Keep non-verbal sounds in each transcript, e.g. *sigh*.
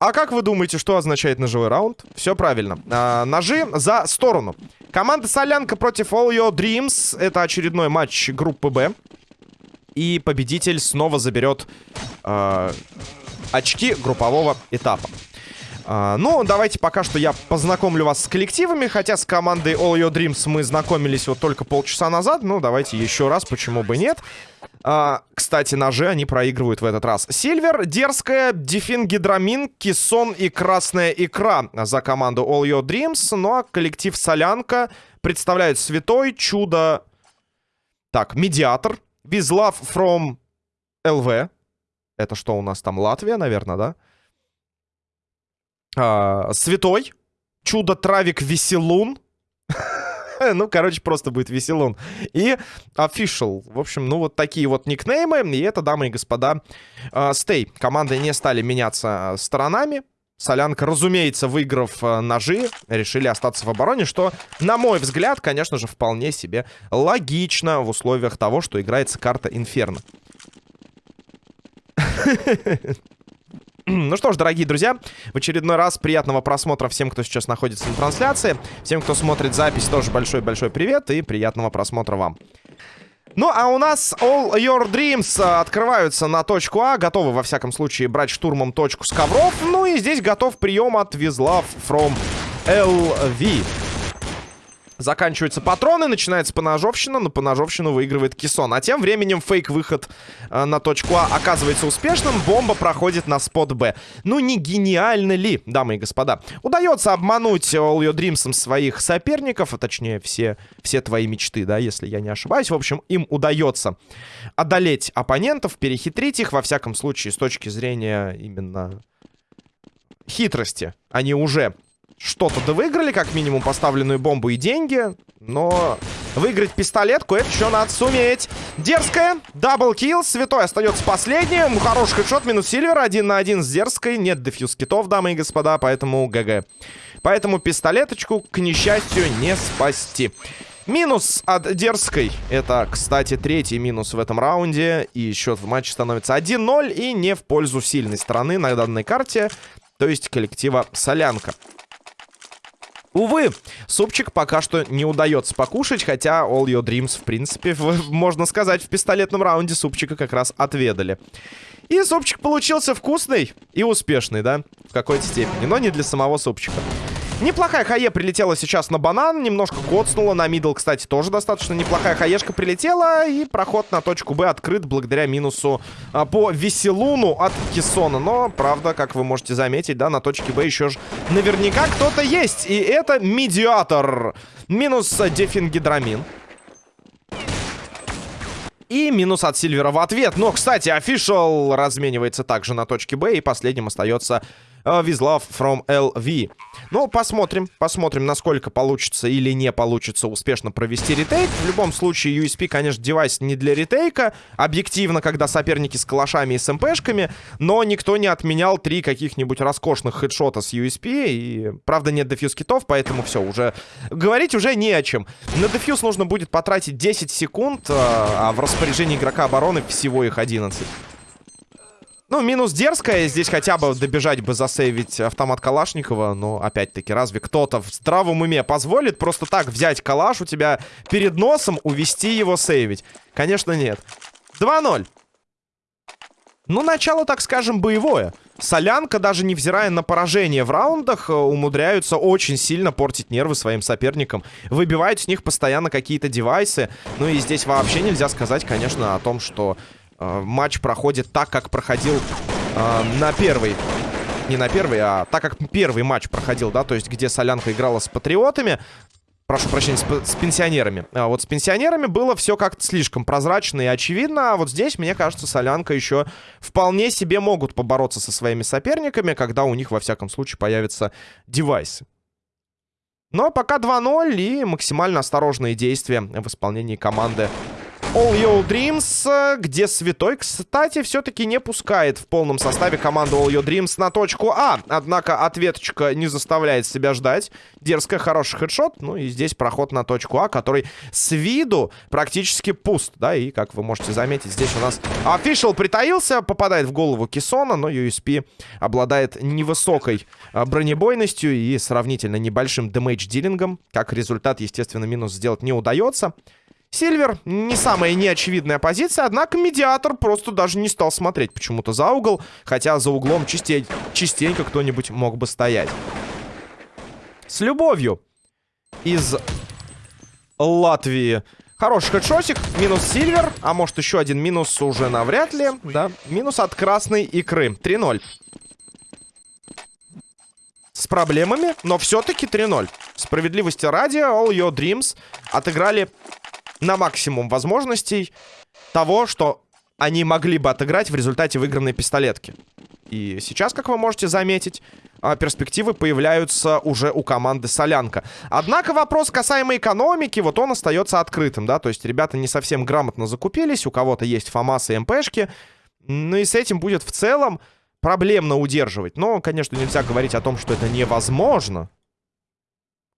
А как вы думаете, что означает ножевой раунд? Все правильно. А, ножи за сторону. Команда Солянка против All Your Dreams. Это очередной матч группы Б. И победитель снова заберет э, очки группового этапа. Э, ну, давайте пока что я познакомлю вас с коллективами. Хотя с командой All Your Dreams мы знакомились вот только полчаса назад. Ну, давайте еще раз, почему бы нет. А, кстати, ножи они проигрывают в этот раз. Сильвер, Дерзкая, Дефин Гидрамин, Кисон и Красная Икра за команду All Your Dreams. Ну а коллектив Солянка представляет Святой, Чудо... Так, Медиатор, With Love from LV. Это что у нас там? Латвия, наверное, да? А, Святой, Чудо Травик Веселун. *laughs* ну, короче, просто будет веселун. И official. В общем, ну, вот такие вот никнеймы. И это, дамы и господа, стей. Uh, Команды не стали меняться сторонами. Солянка, разумеется, выиграв ножи, решили остаться в обороне, что, на мой взгляд, конечно же, вполне себе логично в условиях того, что играется карта Инферно. *laughs* Ну что ж, дорогие друзья, в очередной раз приятного просмотра всем, кто сейчас находится на трансляции. Всем, кто смотрит запись, тоже большой-большой привет и приятного просмотра вам. Ну, а у нас All Your Dreams открываются на точку А. Готовы, во всяком случае, брать штурмом точку с ковров. Ну и здесь готов прием от Визлав from LV. Заканчиваются патроны, начинается поножовщина, но поножовщину выигрывает Кисон. А тем временем фейк-выход э, на точку А оказывается успешным. Бомба проходит на спот Б. Ну не гениально ли, дамы и господа? Удается обмануть All Your Dreams своих соперников, а точнее все, все твои мечты, да, если я не ошибаюсь. В общем, им удается одолеть оппонентов, перехитрить их, во всяком случае, с точки зрения именно хитрости. Они уже что-то да выиграли, как минимум поставленную бомбу и деньги. Но выиграть пистолетку, это еще надо суметь. Дерзкая, double kill, Святой остается последним. Хороший headshot, минус Сильвер, один на один с Дерзкой. Нет defuse kit ов, дамы и господа, поэтому GG. Поэтому пистолеточку, к несчастью, не спасти. Минус от Дерзкой. Это, кстати, третий минус в этом раунде. И счет в матче становится 1-0 и не в пользу сильной стороны на данной карте. То есть коллектива Солянка. Увы, супчик пока что не удается покушать, хотя All Your Dreams, в принципе, в, можно сказать, в пистолетном раунде супчика как раз отведали. И супчик получился вкусный и успешный, да, в какой-то степени, но не для самого супчика. Неплохая хае прилетела сейчас на банан, немножко коцнула. На мидл, кстати, тоже достаточно неплохая хаешка прилетела. И проход на точку Б открыт благодаря минусу а, по веселуну от Кессона. Но, правда, как вы можете заметить, да, на точке Б еще же наверняка кто-то есть. И это медиатор. Минус дефингидрамин. И минус от Сильвера в ответ. Но, кстати, офишал разменивается также на точке Б. И последним остается With Love from LV. Ну, посмотрим, посмотрим, насколько получится или не получится успешно провести ретейк. В любом случае, USP, конечно, девайс не для ретейка. Объективно, когда соперники с калашами и с МПшками. Но никто не отменял три каких-нибудь роскошных хедшота с USP. И, правда, нет дефьюз китов, поэтому все, уже... Говорить уже не о чем. На дефьюз нужно будет потратить 10 секунд, а в распоряжении игрока обороны всего их 11. Ну, минус дерзкая. Здесь хотя бы добежать бы засейвить автомат Калашникова. Но, опять-таки, разве кто-то в здравом уме позволит просто так взять калаш у тебя перед носом, увести его сейвить? Конечно, нет. 2-0. Ну, начало, так скажем, боевое. Солянка, даже невзирая на поражение в раундах, э, умудряются очень сильно портить нервы своим соперникам. Выбивают с них постоянно какие-то девайсы. Ну и здесь вообще нельзя сказать, конечно, о том, что матч проходит так, как проходил э, на первый. Не на первый, а так как первый матч проходил, да, то есть где Солянка играла с Патриотами. Прошу прощения, с, с пенсионерами. А вот с пенсионерами было все как-то слишком прозрачно и очевидно. А вот здесь, мне кажется, Солянка еще вполне себе могут побороться со своими соперниками, когда у них, во всяком случае, появятся девайсы. Но пока 2-0 и максимально осторожные действия в исполнении команды All Your Dreams, где Святой, кстати, все-таки не пускает в полном составе команду All Your Dreams на точку А. Однако ответочка не заставляет себя ждать. Дерзкая, хороший хедшот. Ну и здесь проход на точку А, который с виду практически пуст. Да, и как вы можете заметить, здесь у нас Official притаился, попадает в голову Кисона, но USP обладает невысокой а, бронебойностью и сравнительно небольшим дэмэдж-дилингом. Как результат, естественно, минус сделать не удается. Сильвер не самая неочевидная позиция, однако медиатор просто даже не стал смотреть почему-то за угол, хотя за углом частей, частенько кто-нибудь мог бы стоять. С любовью из Латвии. Хороший хедшотик, минус Сильвер, а может еще один минус уже навряд ли, да, минус от красной икры, 3-0. С проблемами, но все-таки 3-0. Справедливости ради, All Your Dreams отыграли на максимум возможностей того, что они могли бы отыграть в результате выигранной пистолетки. И сейчас, как вы можете заметить, а, перспективы появляются уже у команды Солянка. Однако вопрос касаемо экономики, вот он остается открытым, да, то есть ребята не совсем грамотно закупились, у кого-то есть ФАМАС и МПшки, ну и с этим будет в целом проблемно удерживать. Но, конечно, нельзя говорить о том, что это невозможно,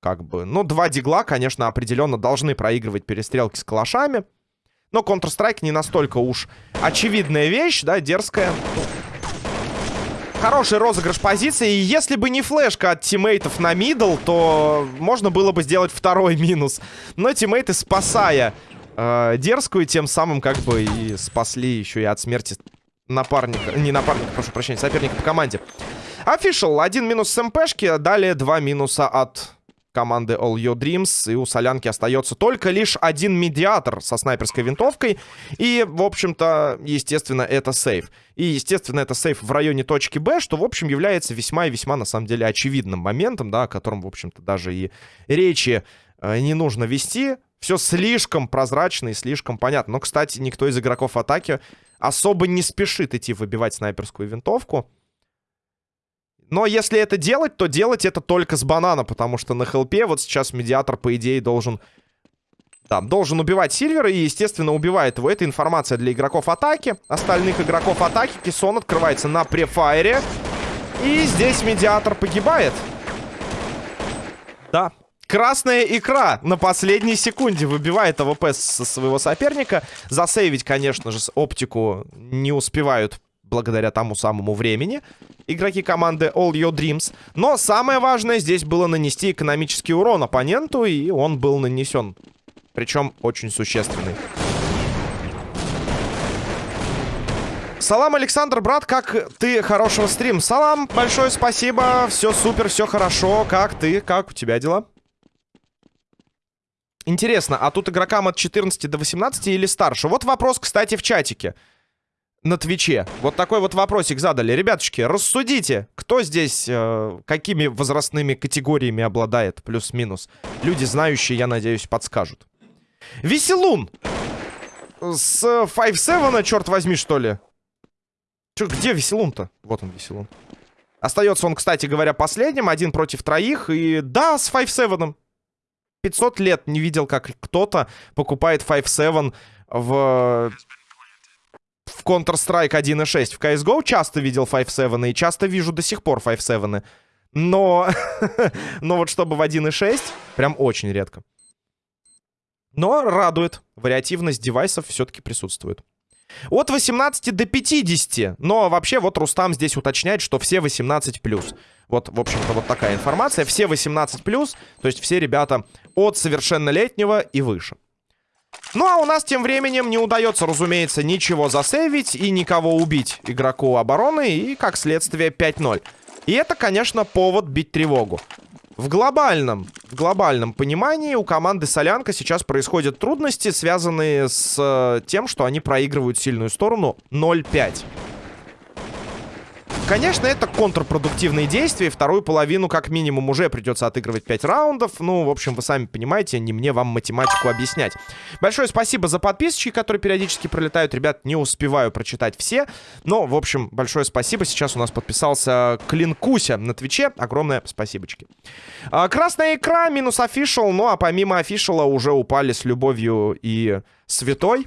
как бы, ну, два дигла, конечно, определенно должны проигрывать перестрелки с калашами. Но Counter-Strike не настолько уж очевидная вещь, да, дерзкая. Хороший розыгрыш позиции. И если бы не флешка от тиммейтов на middle, то можно было бы сделать второй *laughs* минус. Но тиммейты, спасая э, дерзкую, тем самым как бы и спасли еще и от смерти напарника. Не напарника, прошу прощения, соперника по команде. Official. Один минус с МПшки, далее два минуса от команды All Your Dreams. И у Солянки остается только лишь один медиатор со снайперской винтовкой. И, в общем-то, естественно, это сейф. И, естественно, это сейф в районе точки Б, что, в общем, является весьма и весьма, на самом деле, очевидным моментом, да, о котором, в общем-то, даже и речи э, не нужно вести. Все слишком прозрачно и слишком понятно. Но, кстати, никто из игроков атаки особо не спешит идти выбивать снайперскую винтовку. Но если это делать, то делать это только с банана, потому что на хелпе вот сейчас медиатор, по идее, должен... Да, должен убивать Сильвера и, естественно, убивает его. Это информация для игроков атаки. Остальных игроков атаки. Кисон открывается на prefire е. И здесь медиатор погибает. Да, Красная икра на последней секунде выбивает АВП со своего соперника. Засейвить, конечно же, оптику не успевают благодаря тому самому времени игроки команды All Your Dreams. Но самое важное здесь было нанести экономический урон оппоненту, и он был нанесен. Причем очень существенный. Салам, Александр, брат, как ты? Хорошего стрим. Салам, большое спасибо. Все супер, все хорошо. Как ты? Как у тебя дела? Интересно, а тут игрокам от 14 до 18 или старше? Вот вопрос, кстати, в чатике на Твиче. Вот такой вот вопросик задали. Ребятушки, рассудите, кто здесь, э, какими возрастными категориями обладает, плюс-минус. Люди, знающие, я надеюсь, подскажут. Веселун! С 5-7, черт возьми, что ли? Чё, где Веселун-то? Вот он, Веселун. Остается он, кстати говоря, последним. Один против троих. И да, с 5-7. 500 лет не видел, как кто-то покупает 5-7 в в Counter-Strike 1.6. В CSGO часто видел 5.7 и часто вижу до сих пор 5.7. Но... *laughs* Но вот чтобы в 1.6, прям очень редко. Но радует. Вариативность девайсов все-таки присутствует. От 18 до 50. Но вообще вот Рустам здесь уточняет, что все 18+. Вот, в общем-то, вот такая информация. Все 18+, то есть все ребята от совершеннолетнего и выше. Ну, а у нас тем временем не удается, разумеется, ничего засейвить и никого убить игроку обороны. И, как следствие, 5-0. И это, конечно, повод бить тревогу. В глобальном, в глобальном понимании у команды Солянка сейчас происходят трудности, связанные с э, тем, что они проигрывают сильную сторону 0-5. Конечно, это контрпродуктивные действия. Вторую половину, как минимум, уже придется отыгрывать 5 раундов. Ну, в общем, вы сами понимаете, не мне вам математику объяснять. Большое спасибо за подписочки, которые периодически пролетают. Ребят, не успеваю прочитать все. Но, в общем, большое спасибо. Сейчас у нас подписался Клинкуся на Твиче. Огромное спасибочки. А, красная икра, минус Official. Ну, а помимо Official а уже упали с любовью и святой.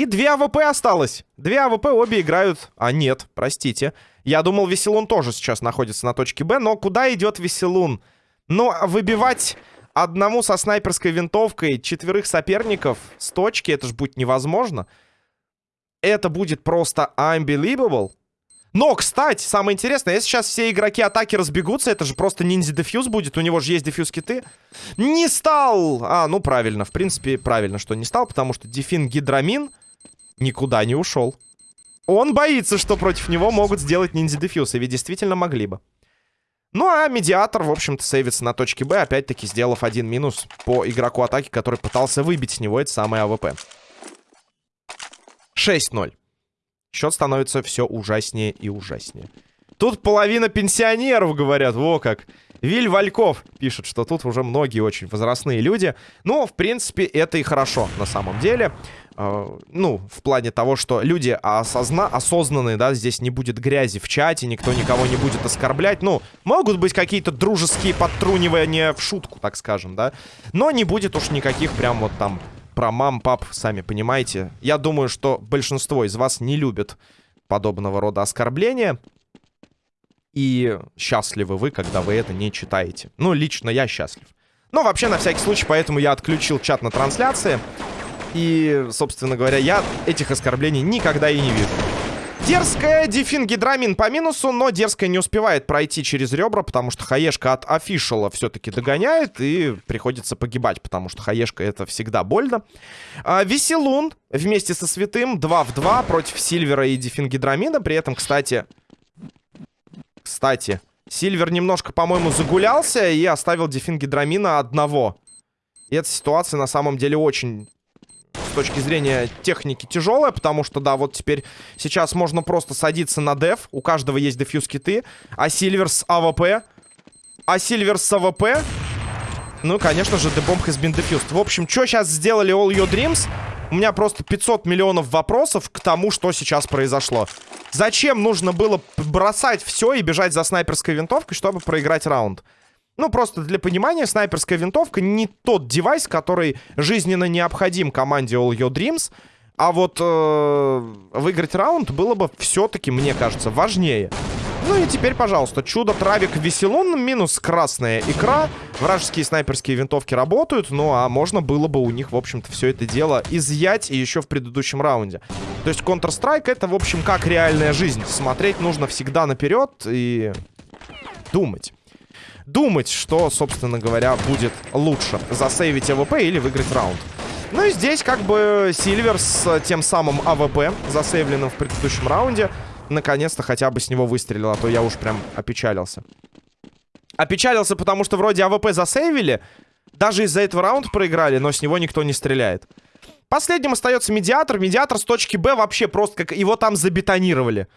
И две АВП осталось. Две АВП обе играют... А, нет, простите. Я думал, Веселун тоже сейчас находится на точке Б, но куда идет Веселун? Ну, выбивать одному со снайперской винтовкой четверых соперников с точки, это же будет невозможно. Это будет просто unbelievable. Но, кстати, самое интересное, если сейчас все игроки атаки разбегутся, это же просто ninja defuse будет, у него же есть defuse kit ы. Не стал! А, ну правильно, в принципе, правильно, что не стал, потому что Дифенгидрамин никуда не ушел. Он боится, что против него могут сделать ninja defuse, и ведь действительно могли бы. Ну, а медиатор, в общем-то, сейвится на точке Б, опять-таки сделав один минус по игроку атаки, который пытался выбить с него это самое АВП. 6-0. Счет становится все ужаснее и ужаснее. Тут половина пенсионеров говорят, во как. Виль Вальков пишет, что тут уже многие очень возрастные люди. Но, в принципе, это и хорошо на самом деле. Э, ну, в плане того, что люди осозна осознанные, да, здесь не будет грязи в чате, никто никого не будет оскорблять. Ну, могут быть какие-то дружеские подтрунивания в шутку, так скажем, да. Но не будет уж никаких прям вот там про мам, пап, сами понимаете. Я думаю, что большинство из вас не любят подобного рода оскорбления. И счастливы вы, когда вы это не читаете. Ну, лично я счастлив. Но вообще, на всякий случай, поэтому я отключил чат на трансляции. И, собственно говоря, я этих оскорблений никогда и не вижу. Дерзкая Дефин Гидрамин по минусу, но дерзкая не успевает пройти через ребра, потому что Хаешка от офишала все-таки догоняет и приходится погибать, потому что Хаешка это всегда больно. А, Веселун вместе со Святым 2 в 2 против Сильвера и Дифенгидрамина. При этом, кстати, кстати, Сильвер немножко, по-моему, загулялся и оставил Дифенгидрамина одного. И эта ситуация на самом деле очень с точки зрения техники тяжелая, потому что, да, вот теперь сейчас можно просто садиться на деф, у каждого есть defuse kit ы, а Сильвер с АВП, а Сильвер с АВП, ну, конечно же, The Bomb has been defused. В общем, что сейчас сделали All Your Dreams? У меня просто 500 миллионов вопросов к тому, что сейчас произошло. Зачем нужно было бросать все и бежать за снайперской винтовкой, чтобы проиграть раунд? Ну, просто для понимания, снайперская винтовка не тот девайс, который жизненно необходим команде All Your Dreams. А вот э, выиграть раунд было бы все-таки, мне кажется, важнее. Ну и теперь, пожалуйста, чудо Травик Веселун минус красная икра. Вражеские снайперские винтовки работают, ну а можно было бы у них, в общем-то, все это дело изъять и еще в предыдущем раунде. То есть Counter-Strike это, в общем, как реальная жизнь. Смотреть нужно всегда наперед и думать думать, что, собственно говоря, будет лучше. Засейвить АВП или выиграть раунд. Ну и здесь как бы Сильвер с тем самым АВП, засейвленным в предыдущем раунде, наконец-то хотя бы с него выстрелил, а то я уж прям опечалился. Опечалился, потому что вроде АВП засейвили, даже из-за этого раунда проиграли, но с него никто не стреляет. Последним остается Медиатор. Медиатор с точки Б вообще просто как его там забетонировали.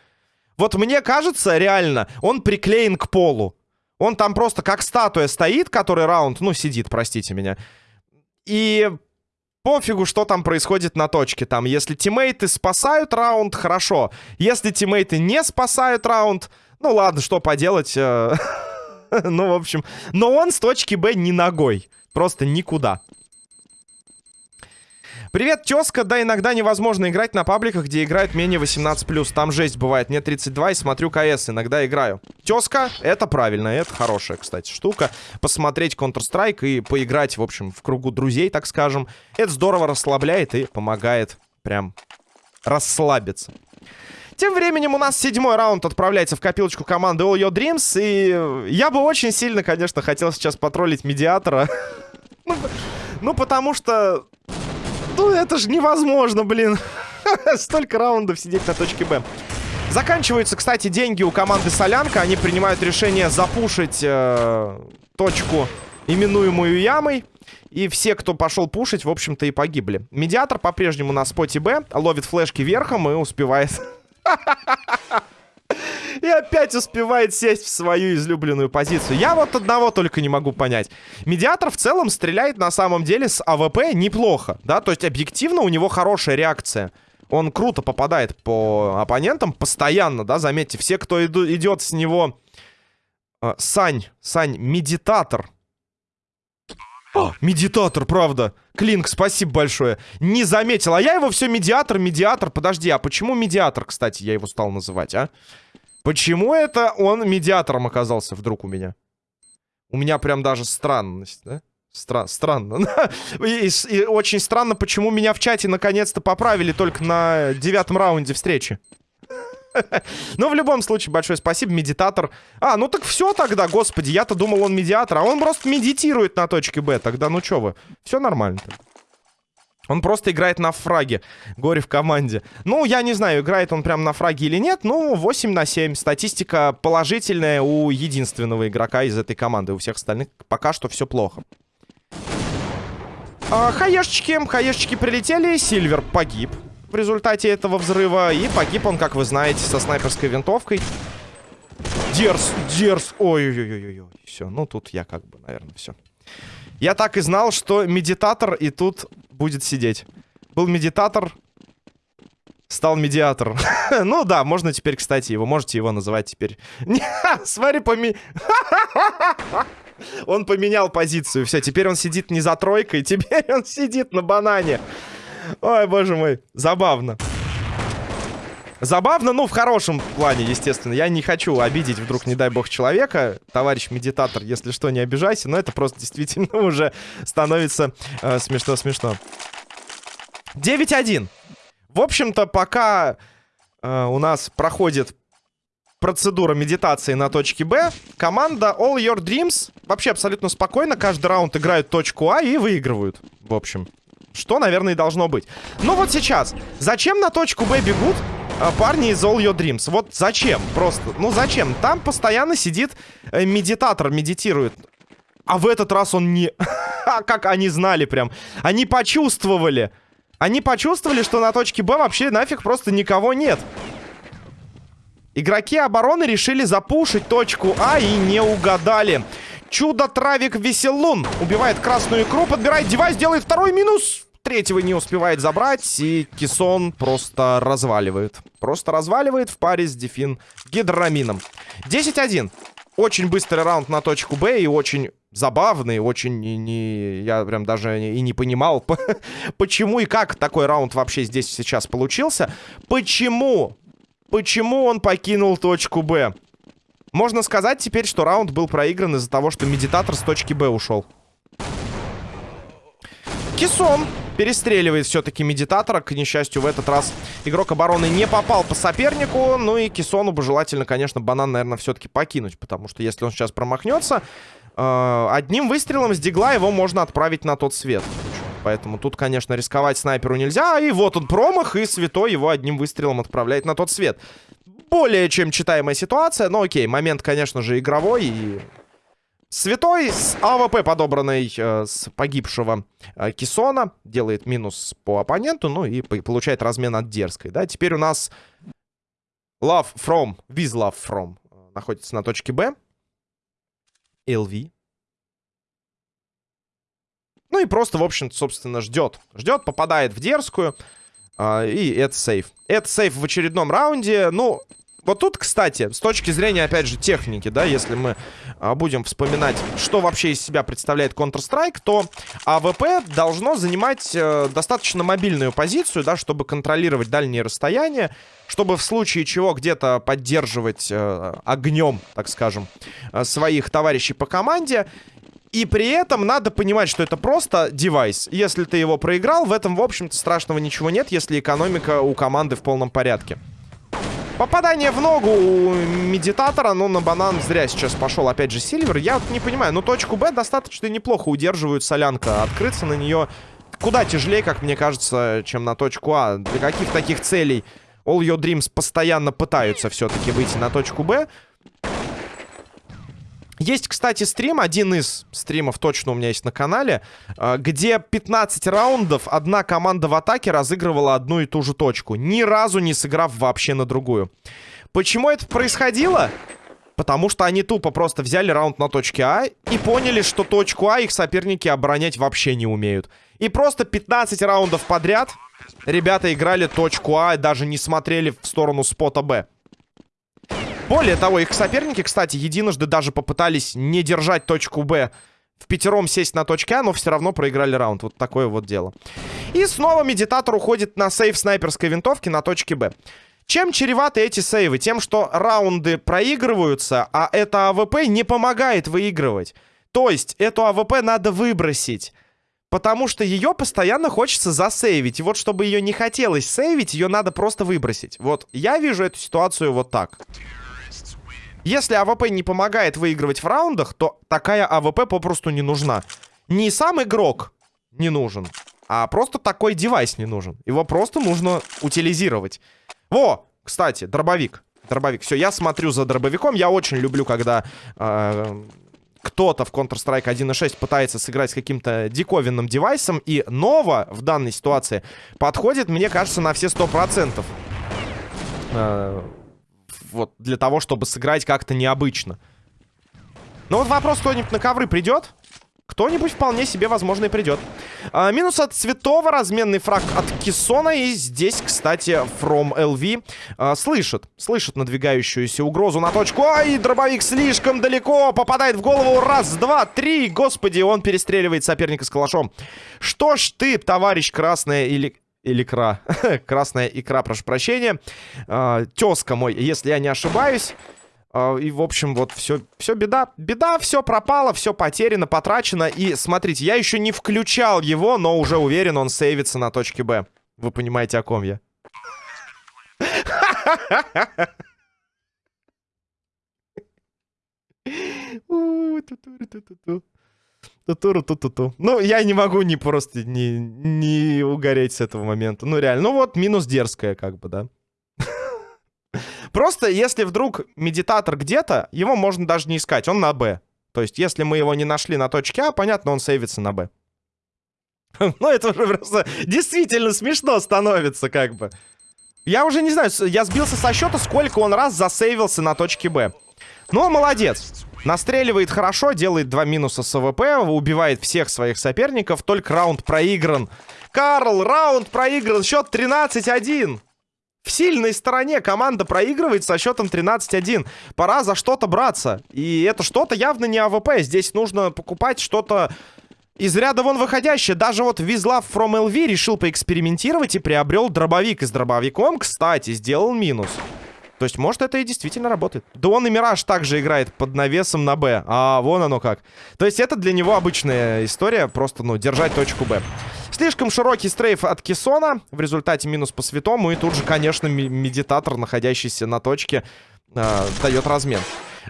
Вот мне кажется, реально, он приклеен к полу. Он там просто как статуя стоит, который раунд, ну, сидит, простите меня. И пофигу, что там происходит на точке. Там, если тиммейты спасают раунд, хорошо. Если тиммейты не спасают раунд, ну ладно, что поделать. Э, *laughs* ну, в общем. Но он с точки Б не ногой. Просто никуда. Привет, тезка. Да, иногда невозможно играть на пабликах, где играют менее 18+. Там жесть бывает. Мне 32 и смотрю КС. Иногда играю. Тезка, это правильно. Это хорошая, кстати, штука. Посмотреть Counter-Strike и поиграть, в общем, в кругу друзей, так скажем. Это здорово расслабляет и помогает прям расслабиться. Тем временем у нас седьмой раунд отправляется в копилочку команды All Your Dreams. И я бы очень сильно, конечно, хотел сейчас потроллить медиатора. *laughs* ну, ну, потому что ну, это же невозможно, блин. *laughs* Столько раундов сидеть на точке Б. Заканчиваются, кстати, деньги у команды Солянка. Они принимают решение запушить э, точку, именуемую Ямой. И все, кто пошел пушить, в общем-то, и погибли. Медиатор по-прежнему на spot е Б. Ловит флешки верхом и успевает... *laughs* И опять успевает сесть в свою излюбленную позицию. Я вот одного только не могу понять. Медиатор в целом стреляет на самом деле с АВП неплохо, да? То есть объективно у него хорошая реакция. Он круто попадает по оппонентам постоянно, да? Заметьте, все, кто иду, идет с него... Э, Сань, Сань, медитатор. О, медитатор, правда. Клинк, спасибо большое. Не заметил. А я его все медиатор, медиатор. Подожди, а почему медиатор, кстати, я его стал называть, а? Почему это он медиатором оказался вдруг у меня? У меня прям даже странность, да? Стра странно. *laughs* и, и очень странно, почему меня в чате наконец-то поправили только на девятом раунде встречи. *laughs* Но в любом случае, большое спасибо, медитатор. А, ну так все тогда, господи, я-то думал, он медиатор, а он просто медитирует на точке Б. Тогда ну что вы, все нормально. -то. Он просто играет на фраге. Горе в команде. Ну, я не знаю, играет он прям на фраге или нет. Ну, 8 на 7. Статистика положительная у единственного игрока из этой команды. У всех остальных пока что все плохо. А, хаешечки. Хаешечки прилетели. Сильвер погиб в результате этого взрыва. И погиб он, как вы знаете, со снайперской винтовкой. Дерс, дерс. Ой-ой-ой-ой. Все, ну тут я как бы, наверное, все. Я так и знал, что медитатор и тут будет сидеть. Был медитатор, стал медиатор. *laughs* ну да, можно теперь, кстати, его, можете его называть теперь. *laughs* Смотри, поми... *laughs* он поменял позицию. Все, теперь он сидит не за тройкой, теперь он сидит на банане. Ой, боже мой, забавно. Забавно, ну, в хорошем плане, естественно. Я не хочу обидеть вдруг, не дай бог, человека. Товарищ медитатор, если что, не обижайся. Но это просто действительно *laughs* уже становится смешно-смешно. Э, 9-1. В общем-то, пока э, у нас проходит процедура медитации на точке Б, команда All Your Dreams вообще абсолютно спокойно каждый раунд играют точку А и выигрывают, в общем. Что, наверное, и должно быть. Ну вот сейчас. Зачем на точку Б бегут парни из All Your Dreams? Вот зачем? Просто, ну зачем? Там постоянно сидит э, медитатор, медитирует. А в этот раз он не... *laughs* Как они знали прям. Они почувствовали. Они почувствовали, что на точке Б вообще нафиг просто никого нет. Игроки обороны решили запушить точку А и не угадали. Чудо-травик Веселун убивает красную икру, подбирает девайс, делает второй минус. Третьего не успевает забрать, и Кисон просто разваливает. Просто разваливает в паре с Дефин Гидромином. 10-1. Очень быстрый раунд на точку Б и очень забавный, очень не, я прям даже и не понимал, *laughs* почему и как такой раунд вообще здесь сейчас получился. Почему? Почему он покинул точку Б? Можно сказать теперь, что раунд был проигран из-за того, что медитатор с точки Б ушел. Кисон перестреливает все-таки медитатора. К несчастью, в этот раз игрок обороны не попал по сопернику. Ну и Кисону бы желательно, конечно, банан, наверное, все-таки покинуть. Потому что если он сейчас промахнется, э, одним выстрелом с дигла его можно отправить на тот свет. Поэтому тут, конечно, рисковать снайперу нельзя. И вот он промах, и Святой его одним выстрелом отправляет на тот свет более чем читаемая ситуация. Но окей, момент, конечно же, игровой. И Святой с АВП, подобранной э, с погибшего э, Кисона, делает минус по оппоненту, ну и получает размен от дерзкой, да. Теперь у нас Love From, With Love From э, находится на точке Б. LV. Ну и просто, в общем-то, собственно, ждет. Ждет, попадает в дерзкую. Э, и это сейв. Это сейв в очередном раунде. Ну, вот тут, кстати, с точки зрения, опять же, техники, да, если мы а, будем вспоминать, что вообще из себя представляет Counter-Strike, то АВП должно занимать э, достаточно мобильную позицию, да, чтобы контролировать дальние расстояния, чтобы в случае чего где-то поддерживать э, огнем, так скажем, э, своих товарищей по команде. И при этом надо понимать, что это просто девайс. Если ты его проиграл, в этом, в общем-то, страшного ничего нет, если экономика у команды в полном порядке. Попадание в ногу у медитатора, но на банан зря сейчас пошел опять же Сильвер. Я вот не понимаю, ну точку Б достаточно неплохо удерживают солянка. Открыться на нее куда тяжелее, как мне кажется, чем на точку А. Для каких таких целей All Your Dreams постоянно пытаются все-таки выйти на точку Б. Есть, кстати, стрим, один из стримов точно у меня есть на канале, а, где 15 раундов одна команда в атаке разыгрывала одну и ту же точку, ни разу не сыграв вообще на другую. Почему это происходило? Потому что они тупо просто взяли раунд на точке А и поняли, что точку А их соперники оборонять вообще не умеют. И просто 15 раундов подряд ребята играли точку А и даже не смотрели в сторону спота Б. Более того, их соперники, кстати, единожды даже попытались не держать точку Б в пятером сесть на точке А, но все равно проиграли раунд. Вот такое вот дело. И снова медитатор уходит на сейв снайперской винтовки на точке Б. Чем чреваты эти сейвы? Тем, что раунды проигрываются, а это АВП не помогает выигрывать. То есть, эту АВП надо выбросить. Потому что ее постоянно хочется засейвить. И вот, чтобы ее не хотелось сейвить, ее надо просто выбросить. Вот, я вижу эту ситуацию вот так. Если АВП не помогает выигрывать в раундах, то такая АВП попросту не нужна. Не сам игрок не нужен, а просто такой девайс не нужен. Его просто нужно утилизировать. Во, кстати, дробовик. Дробовик. Все, я смотрю за дробовиком. Я очень люблю, когда э, кто-то в Counter-Strike 1.6 пытается сыграть с каким-то диковинным девайсом. И Нова в данной ситуации подходит, мне кажется, на все 100%. Э, вот, для того, чтобы сыграть как-то необычно. Ну вот вопрос, кто-нибудь на ковры придет? Кто-нибудь вполне себе, возможно, и придет. А, минус от Цветова, разменный фраг от Кессона. И здесь, кстати, From LV а, слышит, слышит надвигающуюся угрозу на точку. Ай, дробовик слишком далеко, попадает в голову. Раз, два, три. Господи, он перестреливает соперника с калашом. Что ж ты, товарищ красная или... Или кра. *laughs* Красная икра, прошу прощения. А, тезка мой, если я не ошибаюсь. А, и, в общем, вот все, все беда. Беда, все пропало, все потеряно, потрачено. И, смотрите, я еще не включал его, но уже уверен, он сейвится на точке Б. Вы понимаете, о ком я. Ну, я не могу не просто не, не угореть с этого момента. Ну, реально. Ну, вот минус дерзкая, как бы, да. Просто если вдруг медитатор где-то, его можно даже не искать, он на Б. То есть если мы его не нашли на точке А, понятно, он сейвится на Б. *laughs* Ну, это уже просто действительно смешно становится, как бы. Я уже не знаю, я сбился со счета, сколько он раз засейвился на точке Б. Ну, молодец. Настреливает хорошо, делает два минуса с АВП, убивает всех своих соперников, только раунд проигран. Карл, раунд проигран, счет 13-1. В сильной стороне команда проигрывает со счетом 13-1. Пора за что-то браться. И это что-то явно не АВП. Здесь нужно покупать что-то из ряда вон выходящее. Даже вот Визлав from LV решил поэкспериментировать и приобрел дробовик. И с дробовиком, кстати, сделал минус. То есть, может, это и действительно работает. Да он и Мираж также играет под навесом на Б. А вон оно как. То есть, это для него обычная история. Просто, ну, держать точку Б. Слишком широкий стрейф от Кессона. В результате минус по святому. И тут же, конечно, медитатор, находящийся на точке, э, дает размен.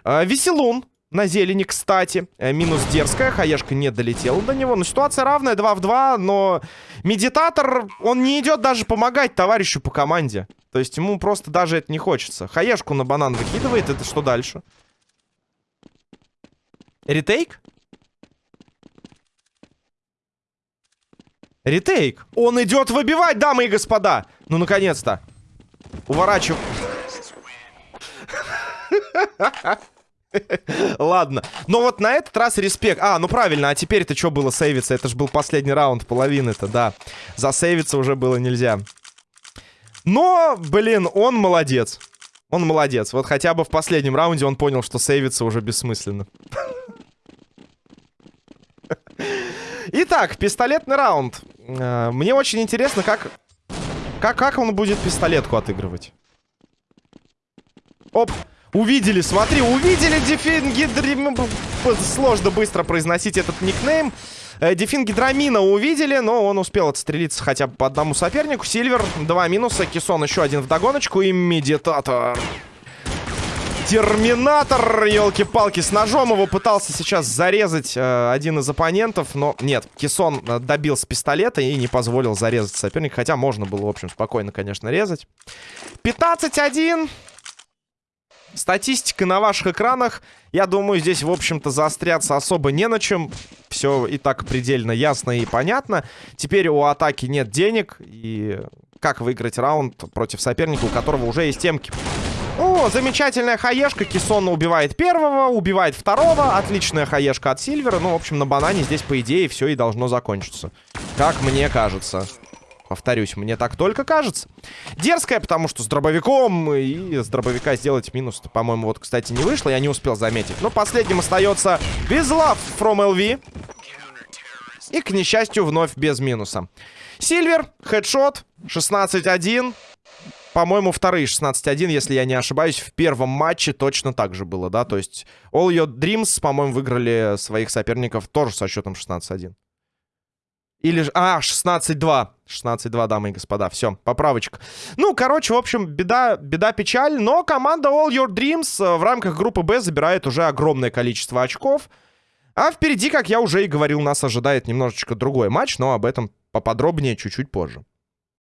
Э, Веселун на зелени, кстати. Э, минус дерзкая. Хаешка не долетела до него. Но ситуация равная, 2 в 2. Но медитатор, он не идет даже помогать товарищу по команде. То есть ему просто даже это не хочется. Хаешку на банан выкидывает. Это что дальше? Ретейк? Ретейк. Он идет выбивать, дамы и господа. Ну, наконец-то. Уворачиваю. *laughs* Ладно. Но вот на этот раз респект. А, ну правильно, а теперь-то что было сейвиться? Это же был последний раунд, половины-то, да. Засейвиться уже было нельзя. Но, блин, он молодец. Он молодец. Вот хотя бы в последнем раунде он понял, что сейвиться уже бессмысленно. Итак, пистолетный раунд. Э, мне очень интересно, как, как, как он будет пистолетку отыгрывать. Оп, увидели, смотри, увидели Дефингидрим... Сложно быстро произносить этот никнейм. Э, Дефингидрамина увидели, но он успел отстрелиться хотя бы по одному сопернику. Сильвер, два минуса, Кисон еще один в догоночку и Медитатор. Терминатор, елки-палки, с ножом его пытался сейчас зарезать э, один из оппонентов, но нет, Кисон э, добил с пистолета и не позволил зарезать соперника, хотя можно было, в общем, спокойно, конечно, резать. 15-1. Статистика на ваших экранах. Я думаю, здесь, в общем-то, заостряться особо не на чем. Все и так предельно ясно и понятно. Теперь у атаки нет денег. И как выиграть раунд против соперника, у которого уже есть темки. О, замечательная хаешка. Кисона убивает первого, убивает второго. Отличная хаешка от Сильвера. Ну, в общем, на банане здесь, по идее, все и должно закончиться. Как мне кажется. Повторюсь, мне так только кажется. Дерзкая, потому что с дробовиком. И с дробовика сделать минус, по-моему, вот, кстати, не вышло. Я не успел заметить. Но последним остается Безлав from LV. И, к несчастью, вновь без минуса. Сильвер, хедшот, 16-1. По-моему, вторые 16-1, если я не ошибаюсь, в первом матче точно так же было, да? То есть All Your Dreams, по-моему, выиграли своих соперников тоже со счетом 16-1. Или же... А, 16-2. 16-2, дамы и господа. Все, поправочка. Ну, короче, в общем, беда, беда, печаль. Но команда All Your Dreams э, в рамках группы Б забирает уже огромное количество очков. А впереди, как я уже и говорил, нас ожидает немножечко другой матч, но об этом поподробнее чуть-чуть позже.